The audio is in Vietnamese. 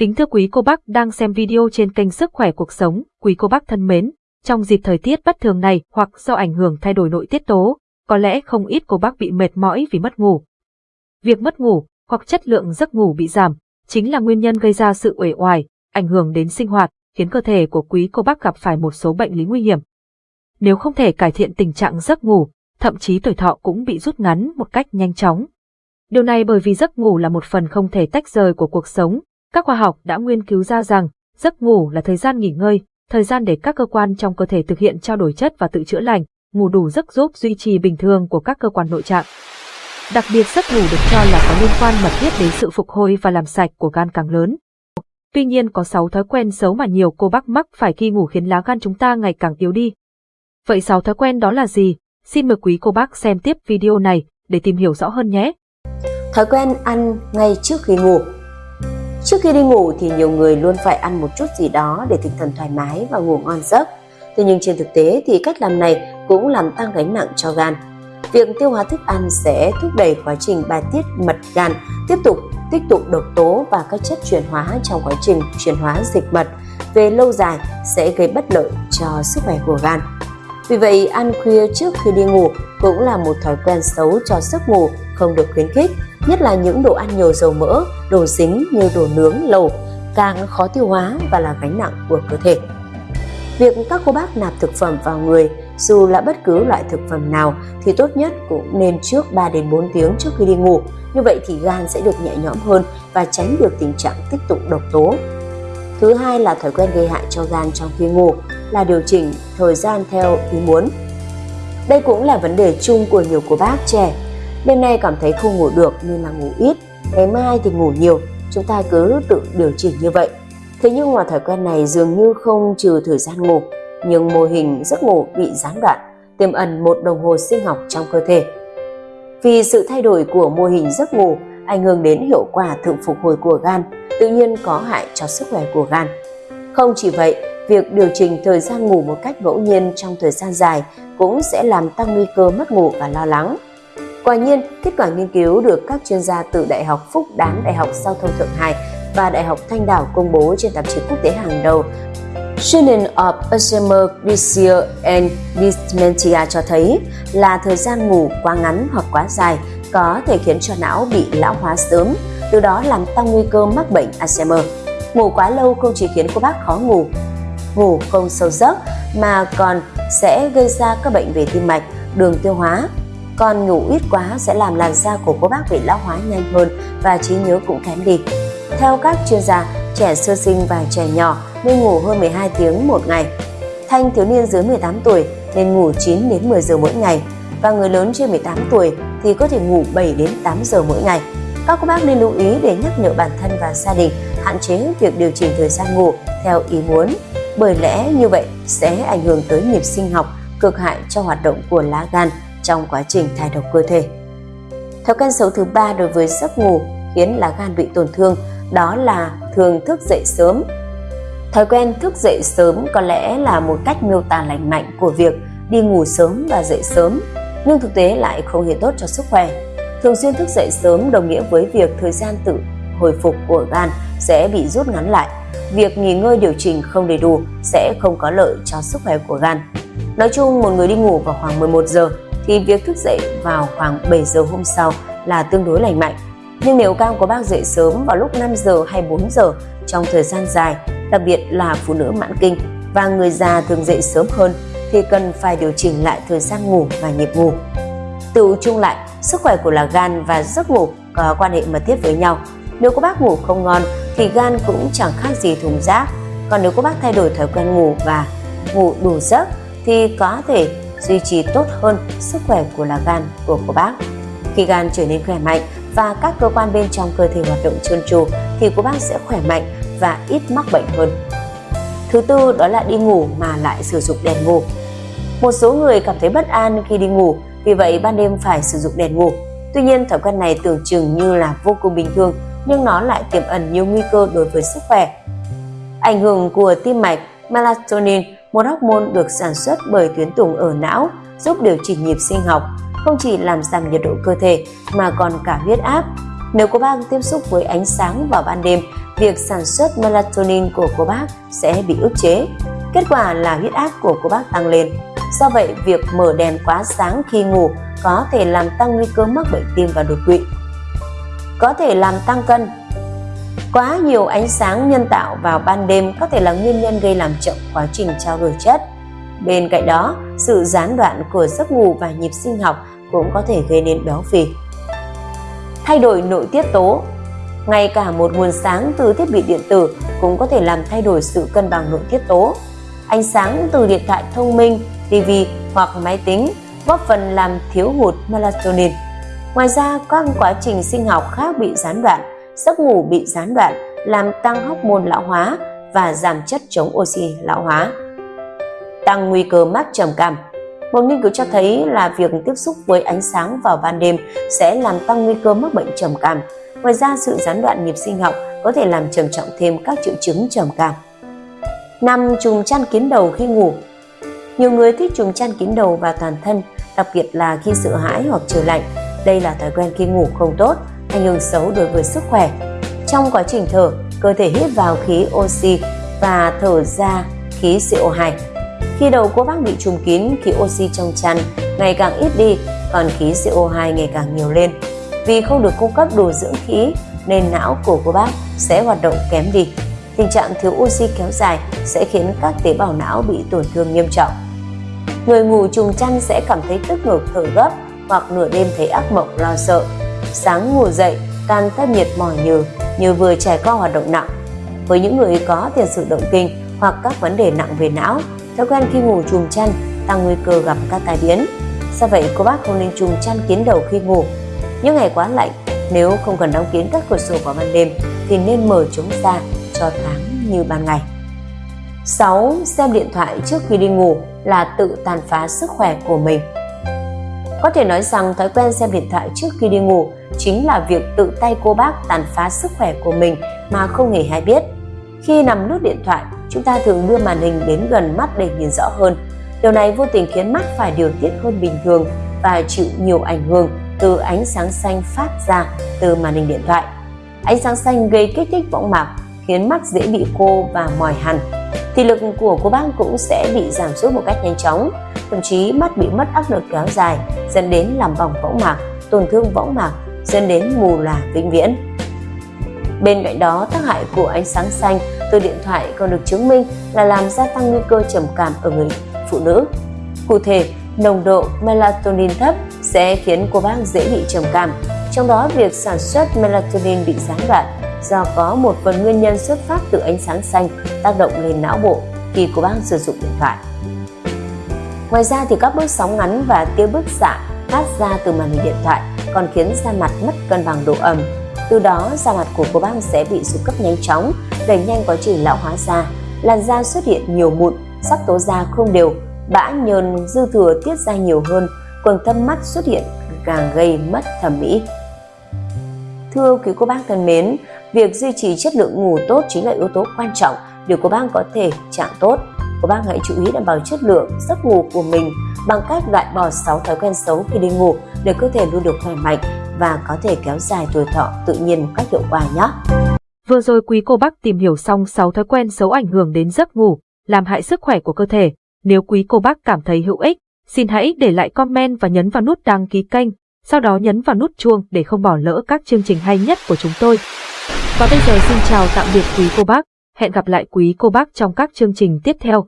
Kính thưa quý cô bác đang xem video trên kênh Sức khỏe cuộc sống, quý cô bác thân mến, trong dịp thời tiết bất thường này hoặc do ảnh hưởng thay đổi nội tiết tố, có lẽ không ít cô bác bị mệt mỏi vì mất ngủ. Việc mất ngủ hoặc chất lượng giấc ngủ bị giảm chính là nguyên nhân gây ra sự uể oải, ảnh hưởng đến sinh hoạt, khiến cơ thể của quý cô bác gặp phải một số bệnh lý nguy hiểm. Nếu không thể cải thiện tình trạng giấc ngủ, thậm chí tuổi thọ cũng bị rút ngắn một cách nhanh chóng. Điều này bởi vì giấc ngủ là một phần không thể tách rời của cuộc sống. Các khoa học đã nghiên cứu ra rằng, giấc ngủ là thời gian nghỉ ngơi, thời gian để các cơ quan trong cơ thể thực hiện trao đổi chất và tự chữa lành, ngủ đủ giấc giúp duy trì bình thường của các cơ quan nội trạng. Đặc biệt giấc ngủ được cho là có liên quan mật thiết đến sự phục hồi và làm sạch của gan càng lớn. Tuy nhiên có 6 thói quen xấu mà nhiều cô bác mắc phải khi ngủ khiến lá gan chúng ta ngày càng yếu đi. Vậy 6 thói quen đó là gì? Xin mời quý cô bác xem tiếp video này để tìm hiểu rõ hơn nhé. Thói quen ăn ngay trước khi ngủ Trước khi đi ngủ thì nhiều người luôn phải ăn một chút gì đó để tinh thần thoải mái và ngủ ngon giấc. Tuy nhiên trên thực tế thì cách làm này cũng làm tăng gánh nặng cho gan. Việc tiêu hóa thức ăn sẽ thúc đẩy quá trình bài tiết mật gan tiếp tục tích tụ độc tố và các chất chuyển hóa trong quá trình chuyển hóa dịch mật về lâu dài sẽ gây bất lợi cho sức khỏe của gan. Vì vậy, ăn khuya trước khi đi ngủ cũng là một thói quen xấu cho giấc ngủ không được khuyến khích, nhất là những đồ ăn nhiều dầu mỡ, đồ dính như đồ nướng, lẩu, càng khó tiêu hóa và là gánh nặng của cơ thể. Việc các cô bác nạp thực phẩm vào người, dù là bất cứ loại thực phẩm nào thì tốt nhất cũng nên trước 3 đến 4 tiếng trước khi đi ngủ. Như vậy thì gan sẽ được nhẹ nhõm hơn và tránh được tình trạng tích tụ độc tố. Thứ hai là thói quen gây hại cho gan trong khi ngủ là điều chỉnh thời gian theo ý muốn. Đây cũng là vấn đề chung của nhiều cô bác trẻ. Đêm nay cảm thấy không ngủ được nên là ngủ ít, ngày mai thì ngủ nhiều, chúng ta cứ tự điều chỉnh như vậy. Thế nhưng mà thói quen này dường như không trừ thời gian ngủ, nhưng mô hình giấc ngủ bị gián đoạn, tiềm ẩn một đồng hồ sinh học trong cơ thể. Vì sự thay đổi của mô hình giấc ngủ ảnh hưởng đến hiệu quả thượng phục hồi của gan, tự nhiên có hại cho sức khỏe của gan. Không chỉ vậy, việc điều chỉnh thời gian ngủ một cách ngẫu nhiên trong thời gian dài cũng sẽ làm tăng nguy cơ mất ngủ và lo lắng. Quả nhiên, kết quả nghiên cứu được các chuyên gia từ Đại học Phúc Đán, Đại học Giao thông Thượng Hải và Đại học Thanh Đảo công bố trên tạp chí quốc tế hàng đầu Journal of Alzheimer Disease and Dementia cho thấy là thời gian ngủ quá ngắn hoặc quá dài có thể khiến cho não bị lão hóa sớm, từ đó làm tăng nguy cơ mắc bệnh Alzheimer. Ngủ quá lâu không chỉ khiến cô bác khó ngủ, ngủ không sâu giấc mà còn sẽ gây ra các bệnh về tim mạch, đường tiêu hóa. Còn ngủ ít quá sẽ làm làn da của cô bác bị lão hóa nhanh hơn và trí nhớ cũng kém đi. Theo các chuyên gia, trẻ sơ sinh và trẻ nhỏ nên ngủ hơn 12 tiếng một ngày. Thanh thiếu niên dưới 18 tuổi nên ngủ 9 đến 10 giờ mỗi ngày và người lớn trên 18 tuổi thì có thể ngủ 7 đến 8 giờ mỗi ngày. Các cô bác nên lưu ý để nhắc nhở bản thân và gia đình hạn chế việc điều chỉnh thời gian ngủ theo ý muốn, bởi lẽ như vậy sẽ ảnh hưởng tới nhịp sinh học cực hại cho hoạt động của lá gan trong quá trình thải độc cơ thể. Thói quen xấu thứ ba đối với giấc ngủ khiến lá gan bị tổn thương đó là thường thức dậy sớm. Thói quen thức dậy sớm có lẽ là một cách miêu tả lành mạnh của việc đi ngủ sớm và dậy sớm, nhưng thực tế lại không hề tốt cho sức khỏe. Thường xuyên thức dậy sớm đồng nghĩa với việc thời gian tự hồi phục của gan sẽ bị rút ngắn lại. Việc nghỉ ngơi điều chỉnh không đầy đủ sẽ không có lợi cho sức khỏe của gan. Nói chung, một người đi ngủ vào khoảng 11 giờ thì việc thức dậy vào khoảng 7 giờ hôm sau là tương đối lành mạnh. Nhưng nếu gan của bác dậy sớm vào lúc 5 giờ hay 4 giờ trong thời gian dài, đặc biệt là phụ nữ mãn kinh và người già thường dậy sớm hơn thì cần phải điều chỉnh lại thời gian ngủ và nhịp ngủ. Tự chung lại, sức khỏe của là gan và giấc ngủ có quan hệ mật thiết với nhau. Nếu có bác ngủ không ngon thì gan cũng chẳng khác gì thùng rác. Còn nếu có bác thay đổi thói quen ngủ và ngủ đủ giấc thì có thể duy trì tốt hơn sức khỏe của là gan của cô bác. Khi gan trở nên khỏe mạnh và các cơ quan bên trong cơ thể hoạt động trơn tru thì cô bác sẽ khỏe mạnh và ít mắc bệnh hơn. Thứ tư đó là đi ngủ mà lại sử dụng đèn ngủ. Một số người cảm thấy bất an khi đi ngủ, vì vậy ban đêm phải sử dụng đèn ngủ. Tuy nhiên thói quen này tưởng chừng như là vô cùng bình thường, nhưng nó lại tiềm ẩn nhiều nguy cơ đối với sức khỏe. Ảnh hưởng của tim mạch, melatonin, một hormone được sản xuất bởi tuyến tùng ở não, giúp điều chỉnh nhịp sinh học, không chỉ làm giảm nhiệt độ cơ thể mà còn cả huyết áp. Nếu cô bác tiếp xúc với ánh sáng vào ban đêm việc sản xuất melatonin của cô bác sẽ bị ức chế. Kết quả là huyết áp của cô bác tăng lên. Do vậy, việc mở đèn quá sáng khi ngủ có thể làm tăng nguy cơ mắc bệnh tim và đột quỵ. Có thể làm tăng cân. Quá nhiều ánh sáng nhân tạo vào ban đêm có thể là nguyên nhân gây làm chậm quá trình trao đổi chất. Bên cạnh đó, sự gián đoạn của giấc ngủ và nhịp sinh học cũng có thể gây nên béo phì. Thay đổi nội tiết tố ngay cả một nguồn sáng từ thiết bị điện tử cũng có thể làm thay đổi sự cân bằng nội tiết tố. Ánh sáng từ điện thoại thông minh, TV hoặc máy tính góp phần làm thiếu hụt melatonin. Ngoài ra, các quá trình sinh học khác bị gián đoạn, giấc ngủ bị gián đoạn, làm tăng hormone lão hóa và giảm chất chống oxy lão hóa. Tăng nguy cơ mắc trầm cảm một nghiên cứu cho thấy là việc tiếp xúc với ánh sáng vào ban đêm sẽ làm tăng nguy cơ mắc bệnh trầm cảm. Ngoài ra, sự gián đoạn nhịp sinh học có thể làm trầm trọng thêm các triệu chứng trầm cảm. 5. Chùm chăn kín đầu khi ngủ Nhiều người thích chùm chăn kín đầu và toàn thân, đặc biệt là khi sợ hãi hoặc trời lạnh. Đây là thói quen khi ngủ không tốt, ảnh hưởng xấu đối với sức khỏe. Trong quá trình thở, cơ thể hít vào khí oxy và thở ra khí CO2 khi đầu của bác bị trùm kín, khí oxy trong chăn ngày càng ít đi, còn khí CO2 ngày càng nhiều lên. Vì không được cung cấp đủ dưỡng khí nên não của bác sẽ hoạt động kém đi. Tình trạng thiếu oxy kéo dài sẽ khiến các tế bào não bị tổn thương nghiêm trọng. Người ngủ trùng chăn sẽ cảm thấy tức ngực thở gấp hoặc nửa đêm thấy ác mộng lo sợ. Sáng ngủ dậy, can các nhiệt mỏi nhừ, như vừa trải qua hoạt động nặng. Với những người có tiền sử động kinh hoặc các vấn đề nặng về não Thói quen khi ngủ chùm chăn tăng nguy cơ gặp các tai biến. Do vậy, cô bác không nên chùm chăn kín đầu khi ngủ. Những ngày quá lạnh, nếu không cần đóng kín các cửa sổ vào ban đêm thì nên mở chúng ra cho thoáng như ban ngày. 6. Xem điện thoại trước khi đi ngủ là tự tàn phá sức khỏe của mình. Có thể nói rằng thói quen xem điện thoại trước khi đi ngủ chính là việc tự tay cô bác tàn phá sức khỏe của mình mà không hề hay biết. Khi nằm lướt điện thoại, chúng ta thường đưa màn hình đến gần mắt để nhìn rõ hơn. Điều này vô tình khiến mắt phải điều tiết hơn bình thường và chịu nhiều ảnh hưởng từ ánh sáng xanh phát ra từ màn hình điện thoại. Ánh sáng xanh gây kích thích võng mạc, khiến mắt dễ bị khô và mỏi hẳn thì lực của cô bác cũng sẽ bị giảm sút một cách nhanh chóng, thậm chí mắt bị mất áp lực kéo dài, dẫn đến làm bỏng võng mạc, tổn thương võng mạc, dẫn đến mù lòa vĩnh viễn. Bên cạnh đó, tác hại của ánh sáng xanh từ điện thoại còn được chứng minh là làm gia tăng nguy cơ trầm cảm ở người phụ nữ. Cụ thể, nồng độ melatonin thấp sẽ khiến cô bác dễ bị trầm cảm, trong đó việc sản xuất melatonin bị gián đoạn do có một phần nguyên nhân xuất phát từ ánh sáng xanh tác động lên não bộ khi cô bác sử dụng điện thoại. Ngoài ra thì các bước sóng ngắn và tia bức xạ phát ra từ màn hình điện thoại còn khiến da mặt mất cân bằng độ ẩm. Từ đó da mặt của cô bác sẽ bị sụp cấp nhanh chóng đẩy nhanh quá trình lão hóa da, làn da xuất hiện nhiều mụn, sắc tố da không đều, bã nhờn dư thừa tiết ra nhiều hơn, quầng thâm mắt xuất hiện càng gây mất thẩm mỹ. Thưa quý cô bác thân mến, việc duy trì chất lượng ngủ tốt chính là yếu tố quan trọng để cô bác có thể trạng tốt. Cô bác hãy chú ý đảm bảo chất lượng giấc ngủ của mình bằng cách loại bỏ 6 thói quen xấu khi đi ngủ để cơ thể luôn được khỏe mạnh và có thể kéo dài tuổi thọ tự nhiên một cách hiệu quả nhé. Vừa rồi quý cô bác tìm hiểu xong 6 thói quen xấu ảnh hưởng đến giấc ngủ, làm hại sức khỏe của cơ thể. Nếu quý cô bác cảm thấy hữu ích, xin hãy để lại comment và nhấn vào nút đăng ký kênh, sau đó nhấn vào nút chuông để không bỏ lỡ các chương trình hay nhất của chúng tôi. Và bây giờ xin chào tạm biệt quý cô bác, hẹn gặp lại quý cô bác trong các chương trình tiếp theo.